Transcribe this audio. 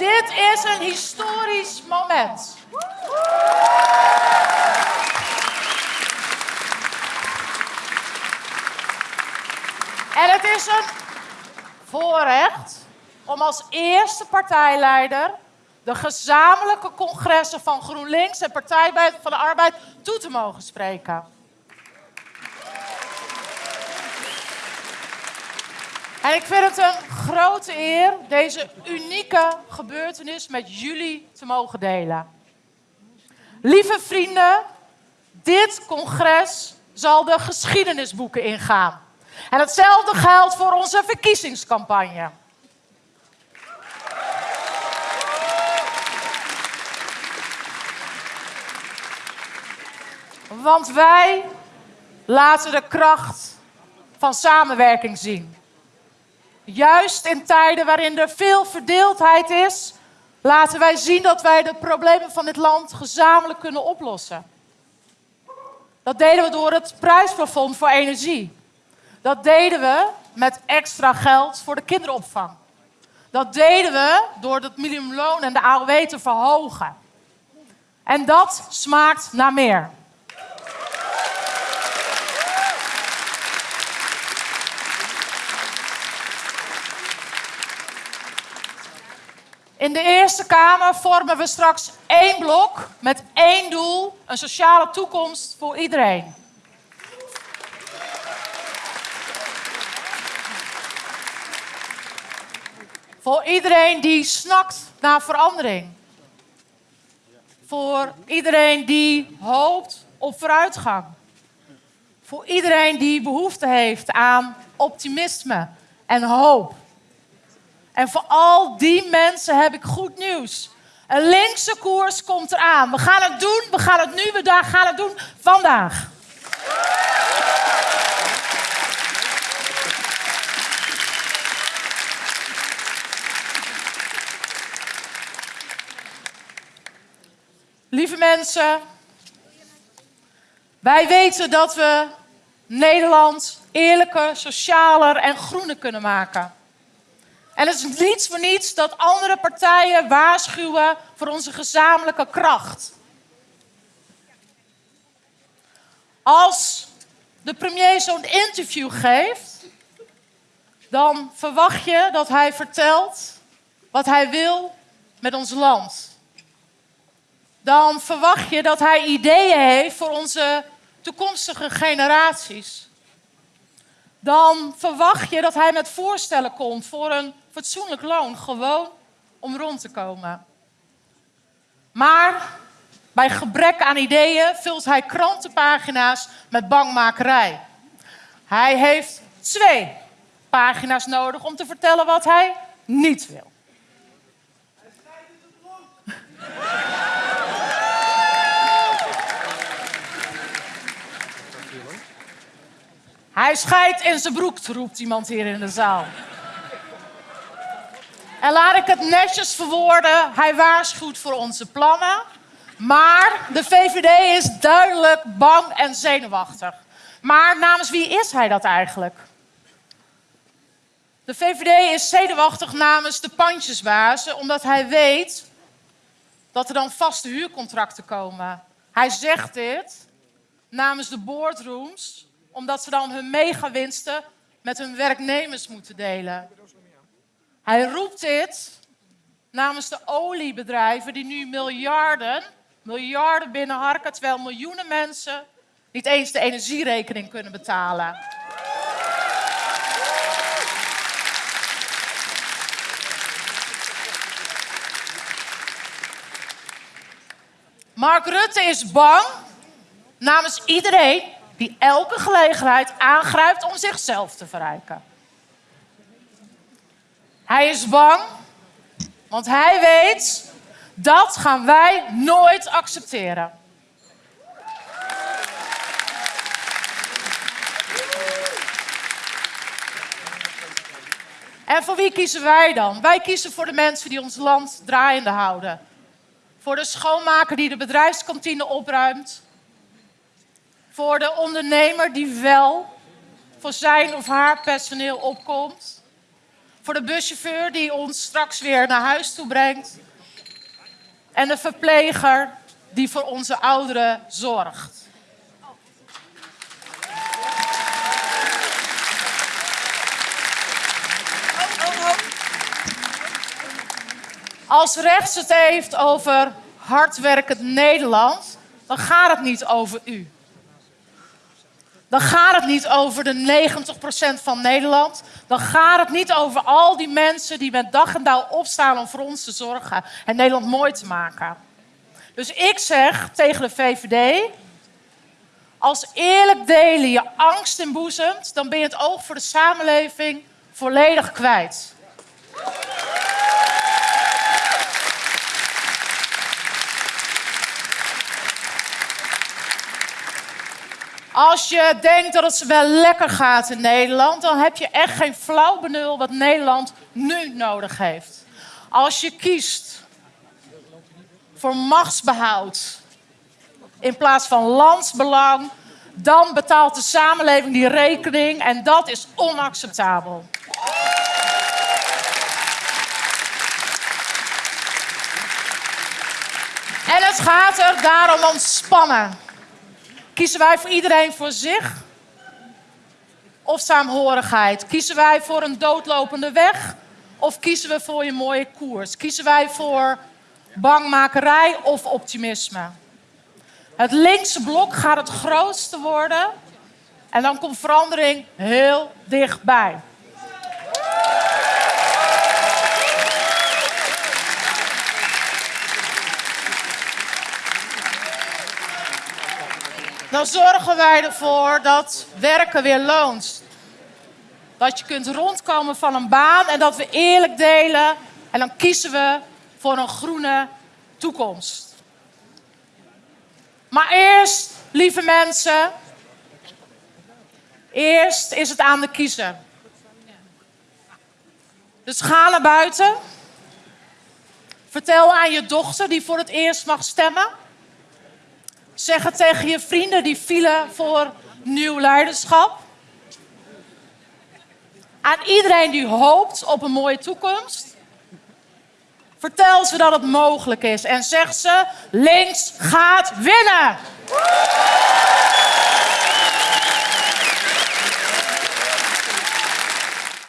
Dit is een historisch moment. En het is een voorrecht om als eerste partijleider de gezamenlijke congressen van GroenLinks en Partij van de Arbeid toe te mogen spreken. En ik vind het een grote eer deze unieke gebeurtenis met jullie te mogen delen. Lieve vrienden, dit congres zal de geschiedenisboeken ingaan. En hetzelfde geldt voor onze verkiezingscampagne. Want wij laten de kracht van samenwerking zien. Juist in tijden waarin er veel verdeeldheid is, laten wij zien dat wij de problemen van dit land gezamenlijk kunnen oplossen. Dat deden we door het prijsplafond voor energie. Dat deden we met extra geld voor de kinderopvang. Dat deden we door het minimumloon en de AOW te verhogen. En dat smaakt naar meer. In de Eerste Kamer vormen we straks één blok met één doel: een sociale toekomst voor iedereen. Voor iedereen die snakt naar verandering. Voor iedereen die hoopt op vooruitgang. Voor iedereen die behoefte heeft aan optimisme en hoop. En voor al die mensen heb ik goed nieuws. Een linkse koers komt eraan. We gaan het doen, we gaan het nu, we gaan het doen vandaag. Lieve mensen, wij weten dat we Nederland eerlijker, socialer en groener kunnen maken. En het is niets voor niets dat andere partijen waarschuwen voor onze gezamenlijke kracht. Als de premier zo'n interview geeft, dan verwacht je dat hij vertelt wat hij wil met ons land. Dan verwacht je dat hij ideeën heeft voor onze toekomstige generaties. Dan verwacht je dat hij met voorstellen komt voor een fatsoenlijk loon, gewoon om rond te komen. Maar bij gebrek aan ideeën vult hij krantenpagina's met bangmakerij. Hij heeft twee pagina's nodig om te vertellen wat hij niet wil. Hij scheidt in zijn broek, roept iemand hier in de zaal. En laat ik het netjes verwoorden. Hij waarschuwt voor onze plannen. Maar de VVD is duidelijk bang en zenuwachtig. Maar namens wie is hij dat eigenlijk? De VVD is zenuwachtig namens de pandjesbazen, omdat hij weet dat er dan vaste huurcontracten komen. Hij zegt dit namens de boardrooms, omdat ze dan hun megawinsten met hun werknemers moeten delen. Hij roept dit namens de oliebedrijven die nu miljarden, miljarden binnenharken, terwijl miljoenen mensen niet eens de energierekening kunnen betalen. Mark Rutte is bang namens iedereen die elke gelegenheid aangrijpt om zichzelf te verrijken. Hij is bang, want hij weet dat gaan wij nooit accepteren. En voor wie kiezen wij dan? Wij kiezen voor de mensen die ons land draaiende houden. Voor de schoonmaker die de bedrijfskantine opruimt. Voor de ondernemer die wel voor zijn of haar personeel opkomt Voor de buschauffeur die ons straks weer naar huis toe brengt. En de verpleger die voor onze ouderen zorgt. Als rechts het heeft over hardwerkend Nederland, dan gaat het niet over u. Dan gaat het niet over de 90% van Nederland. Dan gaat het niet over al die mensen die met dag en dauw opstaan om voor ons te zorgen en Nederland mooi te maken. Dus ik zeg tegen de VVD: als eerlijk delen je angst inboezemt, dan ben je het oog voor de samenleving volledig kwijt. Als je denkt dat het wel lekker gaat in Nederland, dan heb je echt geen flauw benul wat Nederland nu nodig heeft. Als je kiest voor machtsbehoud in plaats van landsbelang, dan betaalt de samenleving die rekening en dat is onacceptabel. En het gaat er daarom om spannen. Kiezen wij voor iedereen voor zich? Of saamhorigheid? Kiezen wij voor een doodlopende weg? Of kiezen we voor een mooie koers? Kiezen wij voor bangmakerij of optimisme? Het linkse blok gaat het grootste worden. En dan komt verandering heel dichtbij. Dan zorgen wij ervoor dat werken weer loont. Dat je kunt rondkomen van een baan en dat we eerlijk delen. En dan kiezen we voor een groene toekomst. Maar eerst, lieve mensen, eerst is het aan de kiezer. Dus ga naar buiten. Vertel aan je dochter die voor het eerst mag stemmen Zeg het tegen je vrienden die vielen voor nieuw leiderschap. Aan iedereen die hoopt op een mooie toekomst. Vertel ze dat het mogelijk is en zeg ze: links gaat winnen.